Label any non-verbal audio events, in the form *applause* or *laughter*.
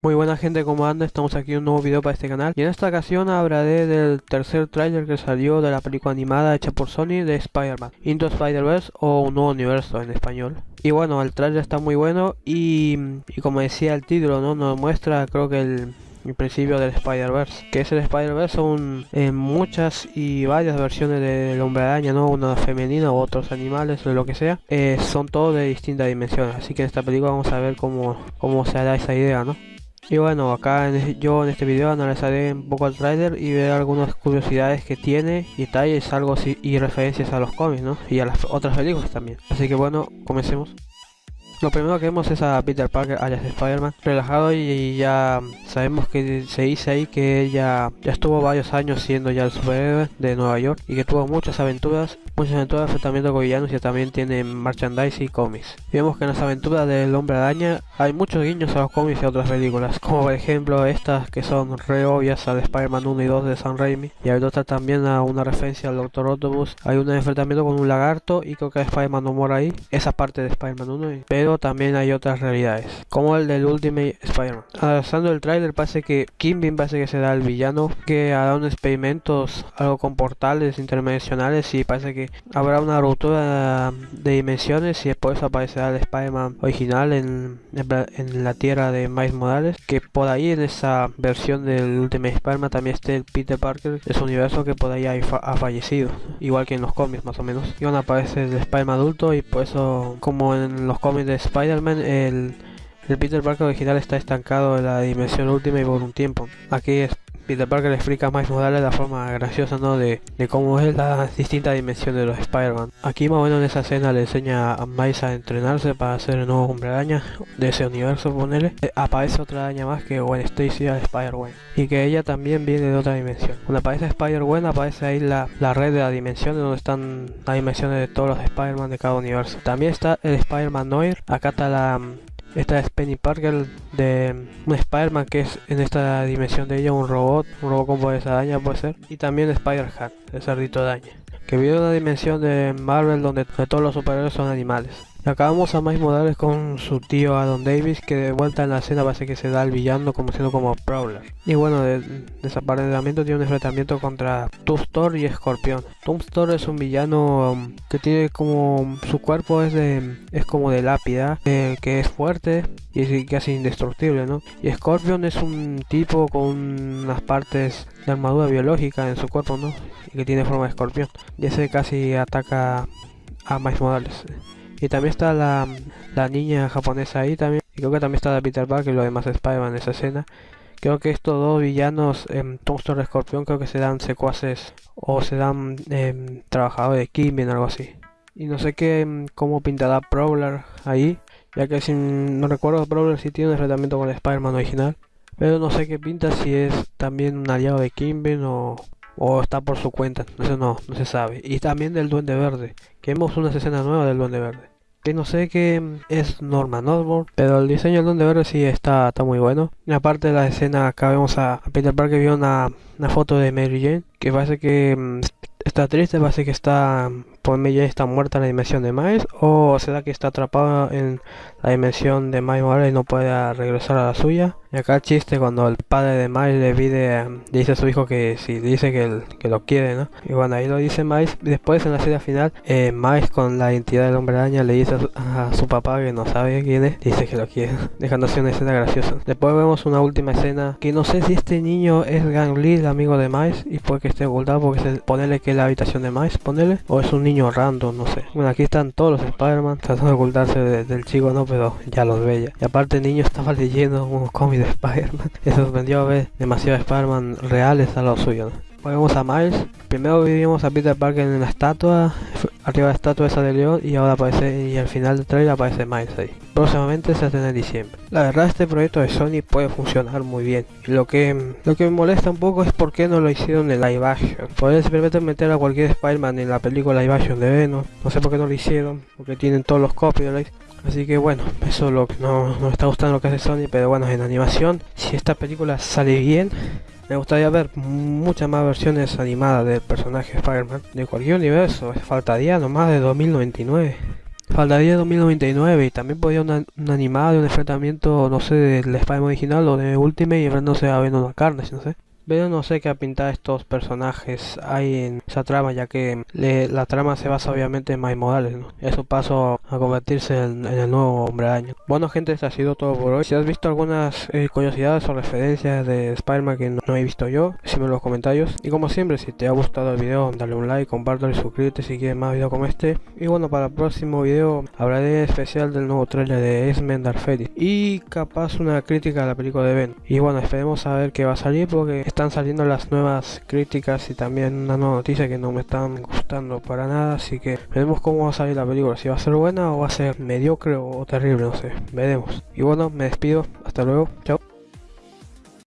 Muy buena gente, ¿cómo anda? Estamos aquí en un nuevo video para este canal y en esta ocasión hablaré del tercer tráiler que salió de la película animada hecha por Sony de Spider-Man Into Spider-Verse o Un Nuevo Universo en español y bueno, el tráiler está muy bueno y, como decía el título, ¿no? nos muestra creo que el, principio del Spider-Verse, que es el Spider-Verse son en muchas y varias versiones del Hombre Araña, ¿no? Una femenina u otros animales o lo que sea, eh, son todos de distintas dimensiones, así que en esta película vamos a ver cómo, cómo se hará esa idea, ¿no? Y bueno, acá yo en este video analizaré un poco el trailer y ver algunas curiosidades que tiene detalles, algo y referencias a los cómics, ¿no? Y a las otras películas también. Así que bueno, comencemos. Lo primero que vemos es a Peter Parker, alias Spider-Man, relajado y, ya sabemos que se dice ahí que ella ya estuvo varios años siendo ya el superhéroe de Nueva York y que tuvo muchas aventuras, muchas aventuras de enfrentamiento con villanos y también tiene merchandise y cómics. Vemos que en las aventuras del Hombre Araña hay muchos guiños a los cómics y a otras películas, como por ejemplo estas que son re obvias al Spider-Man 1 y 2 de Sam Raimi y hay otra también a una referencia al Doctor Octopus, hay un enfrentamiento con un lagarto y creo que Spider-Man no muere ahí, esa parte de Spider-Man 1, pero también hay otras realidades, como el del Ultimate Spider-Man. Avanzando el trailer parece que Kimbin parece que será el villano, que hará unos experimentos algo con portales interdimensionales y parece que habrá una ruptura de dimensiones y después aparecerá el Spider-Man original en, en, la tierra de Miles Morales, que por ahí en esa versión del Ultimate Spider-Man también esté el Peter Parker de su universo que por ahí ha, fallecido, igual que en los cómics más o menos. Y bueno, aparece el Spider-Man adulto y por eso como en los cómics de Spider-Man, el, el Peter Parker original está estancado en la dimensión última y por un tiempo. Aquí es Peter Parker le explica más modales la forma graciosa ¿no? de, de cómo es la distinta dimensión de los Spider-Man. Aquí más o menos en esa escena le enseña a Miles a entrenarse para ser el nuevo hombre araña de ese universo, ponele. Eh, aparece otra araña más que Gwen Stacy al Spider-Man y que ella también viene de otra dimensión. Cuando aparece Spider-Gwen aparece ahí la, la red de la dimensión donde están las dimensiones de todos los Spider-Man de cada universo. También está el Spider-Man Noir, acá está la esta es Penny Parker de un Spider-Man que es en esta dimensión de ella un robot, un robot con poderes araña puede ser. Y también Spider-Hat, el cerdito araña. Que vive una dimensión de Marvel donde todos los superhéroes son animales. Acabamos a Miles Morales con su tío Adam Davis, que de vuelta en la escena parece que se da al villano como siendo como Prowler. Y bueno, de, desaparecimiento tiene un enfrentamiento contra Tombstone y Escorpión. Tombstone es un villano um, que tiene como su cuerpo es de es como de lápida, eh, que es fuerte y es casi indestructible, ¿no? Y Scorpion es un tipo con unas partes de armadura biológica en su cuerpo, ¿no? Y que tiene forma de escorpión. Y ese casi ataca a Miles Morales. Y también está la, la niña japonesa ahí también. Y creo que también está la Peter Parker y lo demás Spider-Man en esa escena. Creo que estos dos villanos, eh, Tombstone Escorpión, creo que se dan secuaces o se dan eh, trabajadores de Kimbin, algo así. Y no sé qué, em, cómo pintará Prowler ahí, ya que si no recuerdo, Prowler sí tiene un enfrentamiento con el Spider-Man original. Pero no sé qué pinta, si es también un aliado de Kimbin o, o está por su cuenta, eso no, no se sabe. Y también del Duende Verde, que vemos una escena nueva del Duende Verde. Que no sé qué es Norman Osborn, pero el diseño del Duende Verde sí está, está muy bueno. Y aparte de la escena, acá vemos a, Peter Parker vio una, una foto de Mary Jane, que parece que mm, está triste, parece que está por ya está muerta en la dimensión de Miles o será que está atrapado en la dimensión de Miles Morales y no puede regresar a la suya. Y acá el chiste cuando el padre de Miles le pide, dice a su hijo que si dice que, que lo quiere, ¿no? Y bueno, ahí lo dice Miles. Después en la serie final, eh, Miles con la identidad del hombre araña le dice a su, papá que no sabe quién es, dice que lo quiere, *laughs* dejándose una escena graciosa. Después vemos una última escena que no sé si este niño es Gang Lee, el amigo de Miles, y puede que esté ocultado porque se ponele que es la habitación de Miles, ponele, o es un niño random, no sé. Bueno, aquí están todos los Spider-Man tratando de ocultarse del chico, no, pero ya los veía. Y aparte el niño estaba *laughs* leyendo unos cómics de Spider-Man. *laughs* Me sorprendió ver demasiados Spider-Man reales a lo suyo. Volvemos a Miles. Primero vivimos a Peter Parker en la estatua, arriba de la estatua esa de León y ahora aparece, y al final del trailer aparece Miles ahí. Próximamente se hace en diciembre. La verdad este proyecto de Sony puede funcionar muy bien. Y lo que, lo que me molesta un poco es por qué no lo hicieron en live action. Podrían simplemente meter a cualquier Spider-Man en la película live action de Venom. No sé por qué no lo hicieron, porque tienen todos los copyrights. Así que bueno, eso es lo no, me está gustando lo que hace Sony, pero bueno, en animación, si esta película sale bien, me gustaría ver muchas más versiones animadas del personaje Spider-Man de cualquier universo. Faltaría nomás de 2099. Faltaría 2099 y también podría una, una animada de un enfrentamiento, no sé, del Spider-Man original o de Ultimate y enfrentándose a Venom a Carnage, no sé. Pero no sé qué pintar estos personajes hay en esa trama, ya que la trama se basa obviamente en Miles Morales, ¿no? Eso paso a convertirse en, el nuevo Hombre Araña. Bueno gente, esto ha sido todo por hoy. Si has visto algunas eh, curiosidades o referencias de Spider-Man que no, he visto yo, decime en los comentarios. Y como siempre, si te ha gustado el video, dale un like, compártelo y suscríbete si quieres más videos como este. Y bueno, para el próximo video hablaré especial del nuevo trailer de X-Men Dark y capaz una crítica a la película de Ben. Y bueno, esperemos a ver qué va a salir porque están saliendo las nuevas críticas y también una nueva noticia que no me están gustando para nada, así que veremos cómo va a salir la película, si va a ser buena o va a ser mediocre o terrible, no sé, veremos. Y bueno, me despido, hasta luego, chao.